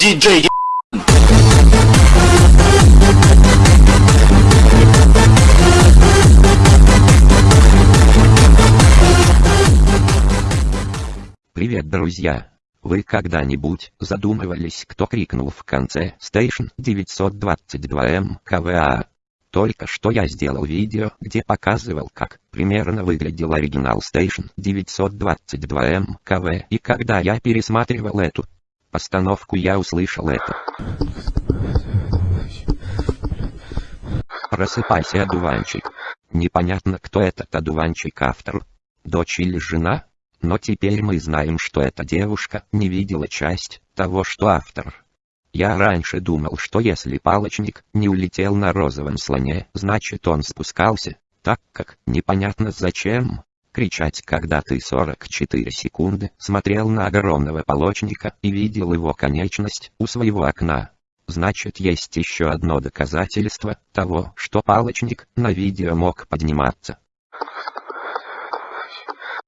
DJ Привет, друзья! Вы когда-нибудь задумывались, кто крикнул в конце Station 922M КВА? Только что я сделал видео, где показывал, как примерно выглядел оригинал Station 922M КВ, и когда я пересматривал эту постановку, я услышал это. Просыпайся, одуванчик. Непонятно, кто этот одуванчик автор. Дочь или жена? Но теперь мы знаем, что эта девушка не видела часть того, что автор. Я раньше думал, что если палочник не улетел на розовом слоне, значит он спускался, так как непонятно зачем. Кричать, когда ты 44 секунды смотрел на огромного полочника и видел его конечность у своего окна. Значит есть еще одно доказательство того, что палочник на видео мог подниматься.